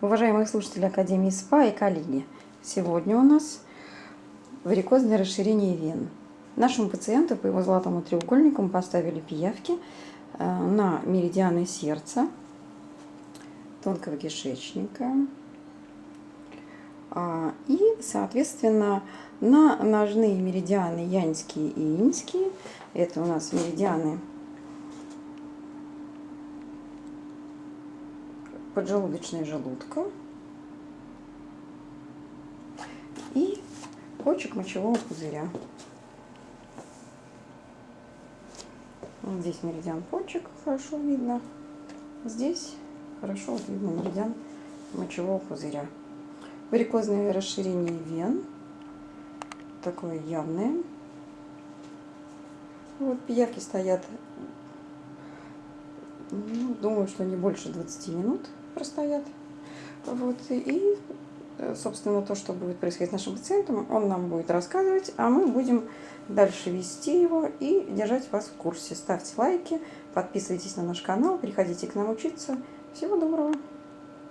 Уважаемые слушатели Академии СПА и коллеги, сегодня у нас варикозное расширение вен. Нашему пациенту по его золотому треугольнику мы поставили пиявки э, на меридианы сердца, тонкого кишечника а, и, соответственно, на ножные меридианы яньские и иньские. Это у нас меридианы поджелудочная желудка и почек мочевого пузыря. Вот здесь меридиан почек хорошо видно. Здесь хорошо видно меридиан мочевого пузыря. Варикозное расширение вен. Такое явное. Вот пиявки стоят, ну, думаю, что не больше 20 минут простоят. Вот, и, собственно, то, что будет происходить с нашим пациентом, он нам будет рассказывать, а мы будем дальше вести его и держать вас в курсе. Ставьте лайки, подписывайтесь на наш канал, приходите к нам учиться. Всего доброго!